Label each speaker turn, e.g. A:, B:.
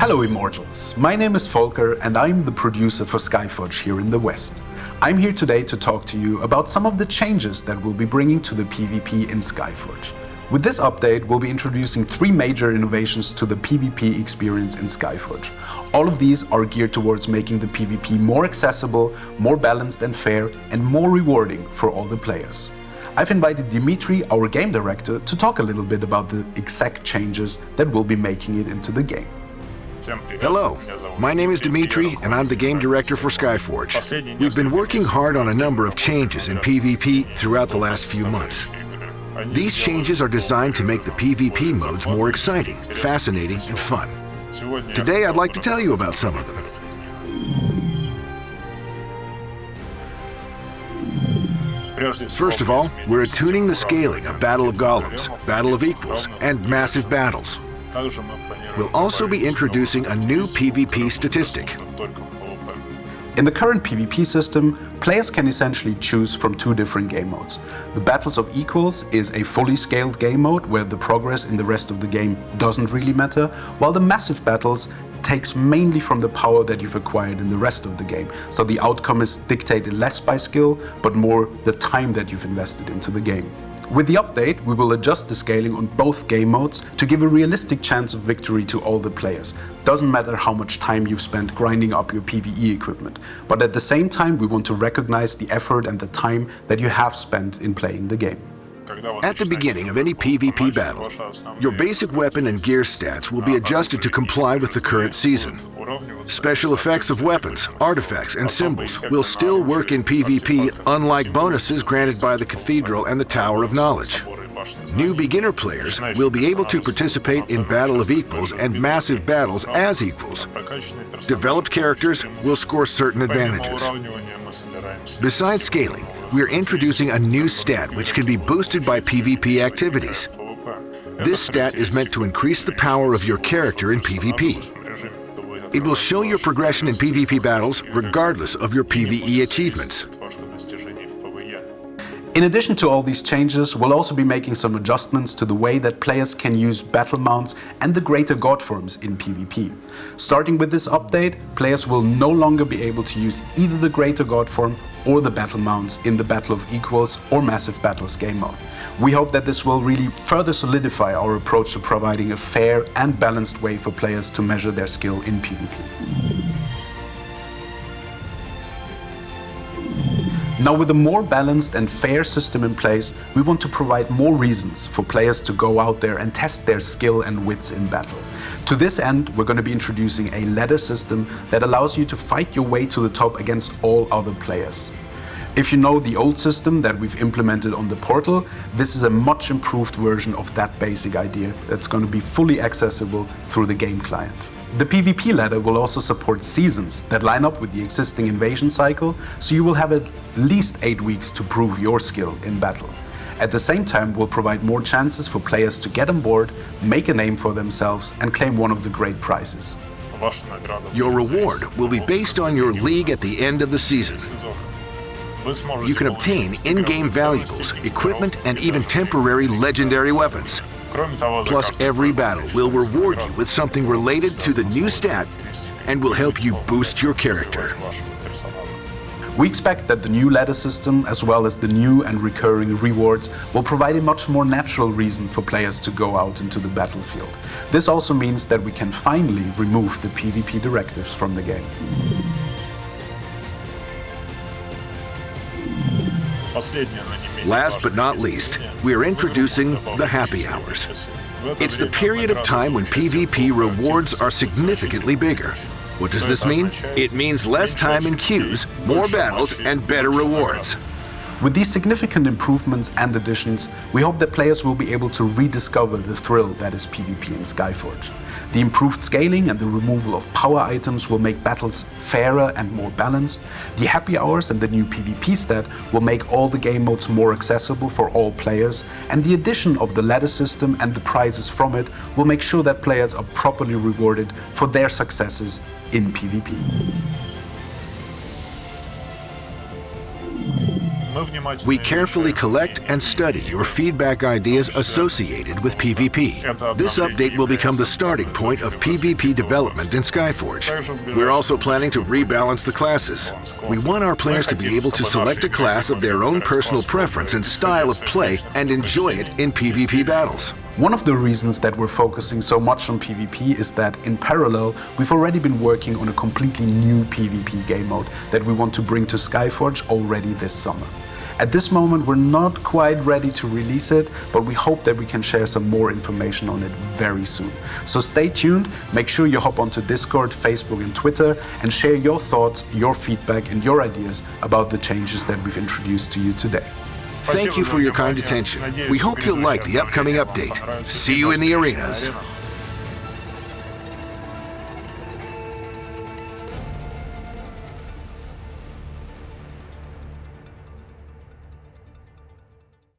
A: Hello Immortals, my name is Volker and I'm the producer for Skyforge here in the West. I'm here today to talk to you about some of the changes that we'll be bringing to the PvP in Skyforge. With this update, we'll be introducing three major innovations to the PvP experience in Skyforge. All of these are geared towards making the PvP more accessible, more balanced and fair, and more rewarding for all the players. I've invited Dimitri, our game director, to talk a little bit about the exact changes that will be making it into the game.
B: Hello, my name is Dimitri and I'm the game director for Skyforge. We've been working hard on a number of changes in PvP throughout the last few months. These changes are designed to make the PvP modes more exciting, fascinating, and fun. Today I'd like to tell you about some of them. First of all, we're attuning the scaling of Battle of Golems, Battle of Equals, and Massive Battles. We'll also be introducing a new PvP statistic.
A: In the current PvP system, players can essentially choose from two different game modes. The Battles of Equals is a fully scaled game mode where the progress in the rest of the game doesn't really matter, while the Massive Battles takes mainly from the power that you've acquired in the rest of the game. So the outcome is dictated less by skill, but more the time that you've invested into the game. With the update, we will adjust the scaling on both game modes to give a realistic chance of victory to all the players. Doesn't matter how much time you've spent grinding up your PvE equipment, but at the same time we want to recognize the effort and the time that you have spent in playing the game.
B: At the beginning of any PvP battle, your basic weapon and gear stats will be adjusted to comply with the current season. Special effects of weapons, artifacts, and symbols will still work in PvP unlike bonuses granted by the Cathedral and the Tower of Knowledge. New beginner players will be able to participate in Battle of Equals and Massive Battles as equals. Developed characters will score certain advantages. Besides scaling, we are introducing a new stat which can be boosted by PvP activities. This stat is meant to increase the power of your character in PvP. It will show your progression in PvP battles regardless of your PvE achievements.
A: In addition to all these changes, we'll also be making some adjustments to the way that players can use battle mounts and the greater god forms in PvP. Starting with this update, players will no longer be able to use either the greater god form or the battle mounts in the Battle of Equals or Massive Battles game mode. We hope that this will really further solidify our approach to providing a fair and balanced way for players to measure their skill in PvP. Now with a more balanced and fair system in place, we want to provide more reasons for players to go out there and test their skill and wits in battle. To this end, we're going to be introducing a ladder system that allows you to fight your way to the top against all other players. If you know the old system that we've implemented on the portal, this is a much improved version of that basic idea that's going to be fully accessible through the game client. The PvP ladder will also support seasons that line up with the existing invasion cycle, so you will have at least 8 weeks to prove your skill in battle. At the same time, we'll provide more chances for players to get on board, make a name for themselves and claim one of the great prizes.
B: Your reward will be based on your league at the end of the season. You can obtain in-game valuables, equipment, and even temporary legendary weapons. Plus, every battle will reward you with something related to the new stat and will help you boost your character.
A: We expect that the new ladder system, as well as the new and recurring rewards, will provide a much more natural reason for players to go out into the battlefield. This also means that we can finally remove the PvP directives from the game.
B: Last but not least, we are introducing the happy hours. It's the period of time when PvP rewards are significantly bigger. What does this mean? It means less time in queues, more battles, and better rewards.
A: With these significant improvements and additions, we hope that players will be able to rediscover the thrill that is PvP in Skyforge. The improved scaling and the removal of power items will make battles fairer and more balanced. The happy hours and the new PvP stat will make all the game modes more accessible for all players, and the addition of the ladder system and the prizes from it will make sure that players are properly rewarded for their successes in PvP.
B: We carefully collect and study your feedback ideas associated with PvP. This update will become the starting point of PvP development in Skyforge. We're also planning to rebalance the classes. We want our players to be able to select a class of their own personal preference and style of play and enjoy it in PvP battles.
A: One of the reasons that we're focusing so much on PvP is that in parallel, we've already been working on a completely new PvP game mode that we want to bring to Skyforge already this summer. At this moment, we're not quite ready to release it, but we hope that we can share some more information on it very soon. So stay tuned, make sure you hop onto Discord, Facebook and Twitter and share your thoughts, your feedback and your ideas about the changes that we've introduced to you today.
B: Thank you for your kind attention. We hope you'll like the upcoming update. See you in the arenas.